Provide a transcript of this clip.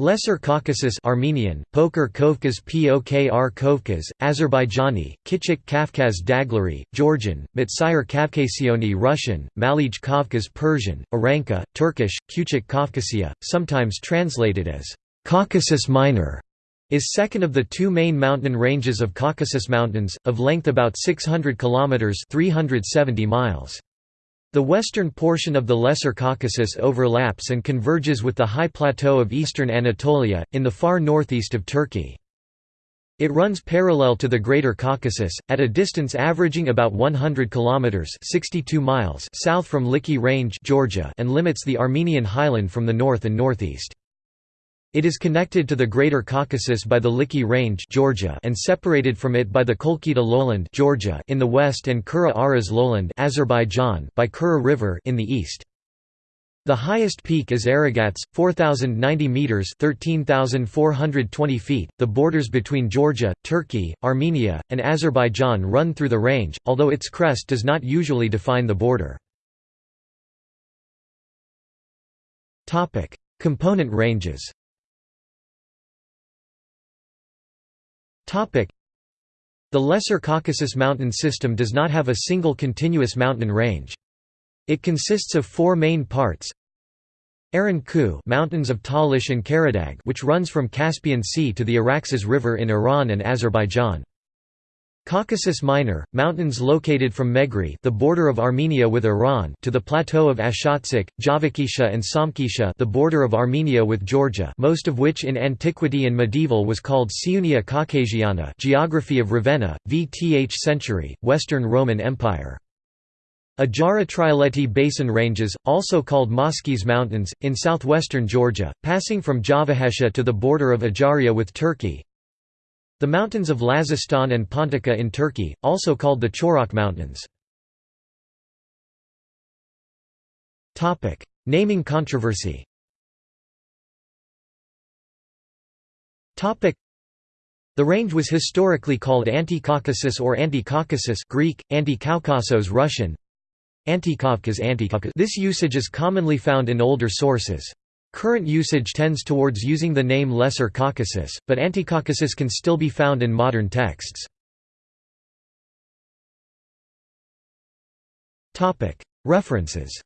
Lesser Caucasus Armenian, Poker Kovkaz Pokr Kovkaz, Azerbaijani, Kichik Kafkaz Daglari, Georgian, Matsayir Kavkasioni Russian, Malij Kavkaz Persian, Aranka, Turkish, Kuchik Kafkasia, sometimes translated as Caucasus Minor, is second of the two main mountain ranges of Caucasus Mountains, of length about 600 km 370 miles. The western portion of the Lesser Caucasus overlaps and converges with the high plateau of eastern Anatolia, in the far northeast of Turkey. It runs parallel to the Greater Caucasus, at a distance averaging about 100 kilometers (62 miles) south from Likhi Range, Georgia, and limits the Armenian highland from the north and northeast. It is connected to the Greater Caucasus by the Likhi Range Georgia and separated from it by the Kolkheti lowland Georgia in the west and Kura Aras lowland Azerbaijan by Kura River in the east. The highest peak is Aragats, 4,090 metres 13,420 feet. The borders between Georgia, Turkey, Armenia, and Azerbaijan run through the range, although its crest does not usually define the border. Component ranges The Lesser Caucasus mountain system does not have a single continuous mountain range. It consists of four main parts Aran Ku mountains of Talish and Karadag which runs from Caspian Sea to the Araxes River in Iran and Azerbaijan. Caucasus Minor, mountains located from Megri the border of Armenia with Iran to the plateau of Ashatsik, Javakisha and Samkisha the border of Armenia with Georgia most of which in antiquity and medieval was called Siunia Caucasiana geography of Ravenna, VTH century, Western Roman Empire. Ajara Trialeti Basin Ranges, also called Moskies Mountains, in southwestern Georgia, passing from Javahesha to the border of Ajaria with Turkey, the mountains of Lazistan and Pontica in Turkey, also called the Chorak Mountains. Naming controversy. The range was historically called Anti-Caucasus or Anti-Caucasus Greek, Anti-Kaukasos Russian, Anti-Kavkaz This usage is commonly found in older sources. Current usage tends towards using the name Lesser Caucasus, but Anticaucasus can still be found in modern texts. References